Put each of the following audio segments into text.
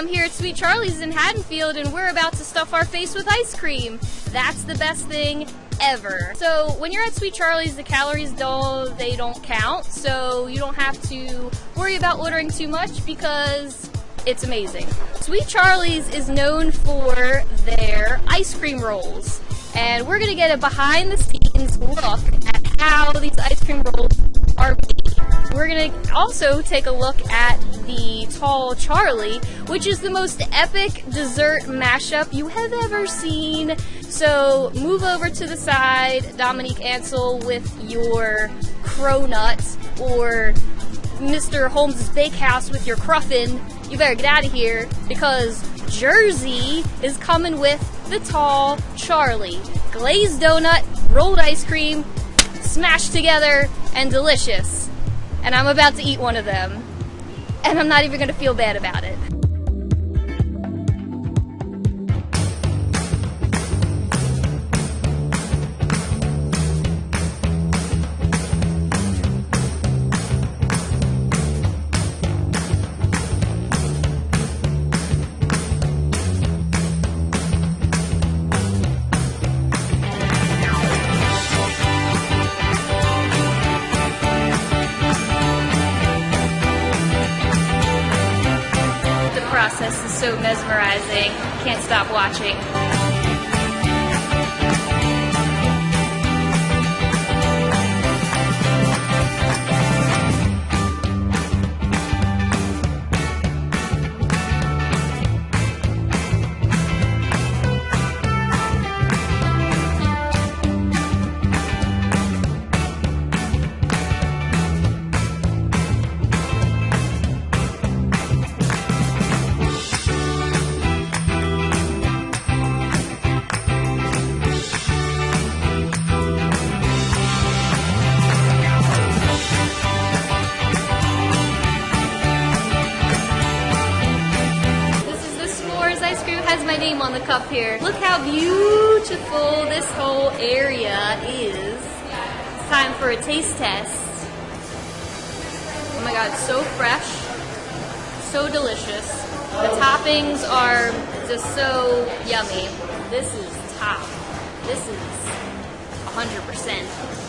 I'm here at Sweet Charlie's in Haddonfield and we're about to stuff our face with ice cream. That's the best thing ever. So when you're at Sweet Charlie's, the calories don't, they don't count. So you don't have to worry about ordering too much because it's amazing. Sweet Charlie's is known for their ice cream rolls. And we're gonna get a behind the scenes look at how these ice cream rolls are made. We're gonna also take a look at the Tall Charlie, which is the most epic dessert mashup you have ever seen. So move over to the side, Dominique Ansel, with your cronut, or Mr. Holmes' Bakehouse with your cruffin. You better get out of here because Jersey is coming with the Tall Charlie. Glazed donut, rolled ice cream, smashed together, and delicious and I'm about to eat one of them, and I'm not even going to feel bad about it. Process is so mesmerizing. Can't stop watching. Has my name on the cup here. Look how beautiful this whole area is. It's time for a taste test. Oh my god, so fresh, so delicious. The toppings are just so yummy. This is top. This is 100%.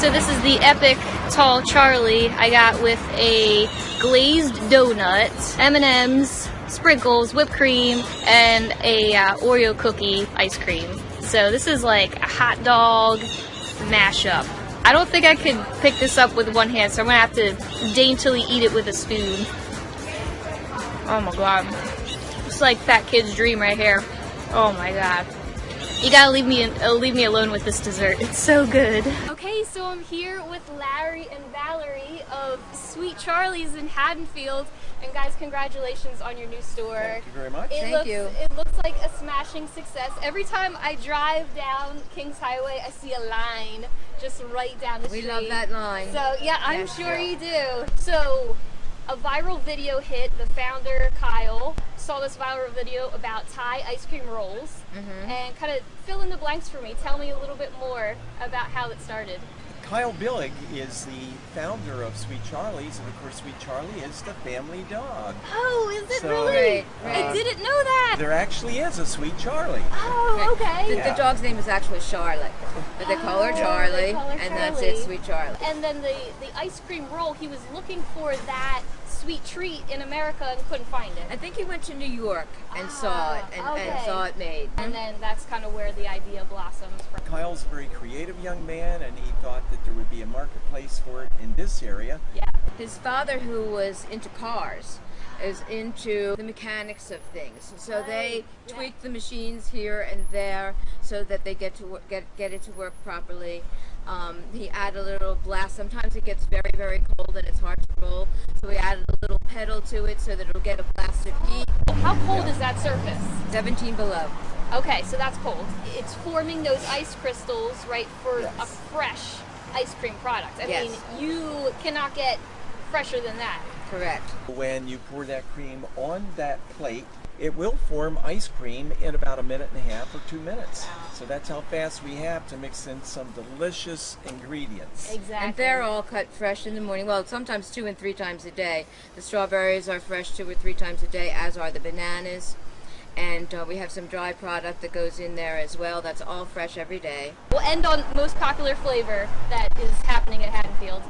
So this is the epic tall Charlie I got with a glazed donut, M&M's, sprinkles, whipped cream, and a uh, Oreo cookie ice cream. So this is like a hot dog mashup. I don't think I could pick this up with one hand, so I'm gonna have to daintily eat it with a spoon. Oh my god. It's like fat kid's dream right here. Oh my god. You gotta leave me uh, leave me alone with this dessert. It's so good. Okay, so I'm here with Larry and Valerie of Sweet Charlie's in Haddonfield. And guys, congratulations on your new store. Thank you very much. It Thank looks, you. It looks like a smashing success. Every time I drive down Kings Highway, I see a line just right down the We street. We love that line. So yeah, I'm Yes, sure yeah. you do. So a viral video hit. The founder Kyle saw this viral video about Thai ice cream rolls, Mm-hmm. and kind of fill in the blanks for me. Tell me a little bit more about how it started. Kyle Billig is the founder of Sweet Charlie's, and of course, Sweet Charlie is the family dog. Oh, is it So, really? Right, right. I didn't know that. There actually is a Sweet Charlie. Oh, okay. The, Yeah. the dog's name is actually Charlotte, but they call her Oh, Charlie, call her and that's it, Sweet Charlie. And then the the ice cream roll. He was looking for that sweet treat in America and couldn't find it. I think he went to New York and saw it and, Ah, okay. and saw it made. And then that's kind of where the idea blossoms from. Kyle's a very creative young man, and he thought that there would be a marketplace for it in this area. Yeah. His father, who was into cars, is into the mechanics of things. So they yeah. tweak the machines here and there so that they get to get get it to work properly. Um, he added a little blast. Sometimes it gets very very cold and it's hard to roll. So we added a little pedal to it so that it'll get a blast of heat. How How cold Yeah. is that surface? 17 below. Okay, so that's cold. It's forming those ice crystals, right, for Yes. a fresh ice cream product. I Yes. mean, you cannot get fresher than that. Correct. When you pour that cream on that plate, it will form ice cream in about a minute and a half or two minutes. So that's how fast we have to mix in some delicious ingredients. Exactly. And they're all cut fresh in the morning. Well, sometimes two and three times a day. The strawberries are fresh two or three times a day, as are the bananas. And uh, we have some dry product that goes in there as well. That's all fresh every day. We'll end on most popular flavor that is happening at Haddonfield.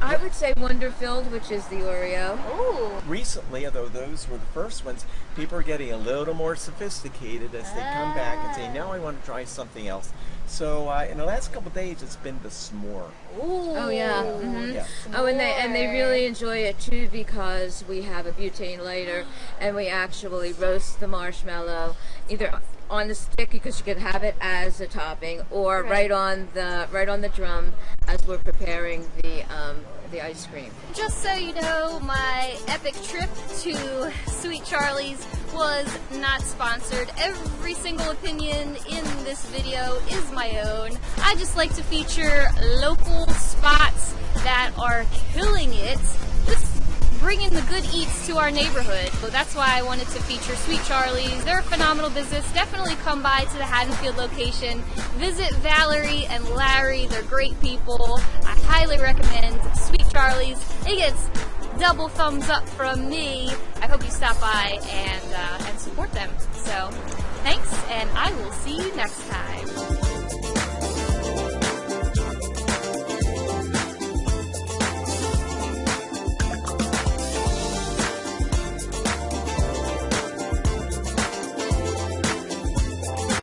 I would say Wonder Filled, which is the Oreo. Ooh. Recently, although those were the first ones, people are getting a little more sophisticated as they come back and say, now I want to try something else. So uh, in the last couple of days, it's been the s'more. Ooh. Oh yeah. mhm. Yeah. Oh, and they and they really enjoy it too because we have a butane lighter and we actually roast the marshmallow either on the stick because you can have it as a topping or Right. right, on the right on the drum as we're preparing the um, the ice cream. Just so you know, my epic trip to Sweet Charlie's was not sponsored. Every single opinion in this video is my own. I just like to feature local spots that are killing it. Bringing the good eats to our neighborhood. So that's why I wanted to feature Sweet Charlie's. They're a phenomenal business. Definitely come by to the Haddonfield location. Visit Valerie and Larry. They're great people. I highly recommend Sweet Charlie's. It gets double thumbs up from me. I hope you stop by and uh, and support them. So thanks, and I will see you next time.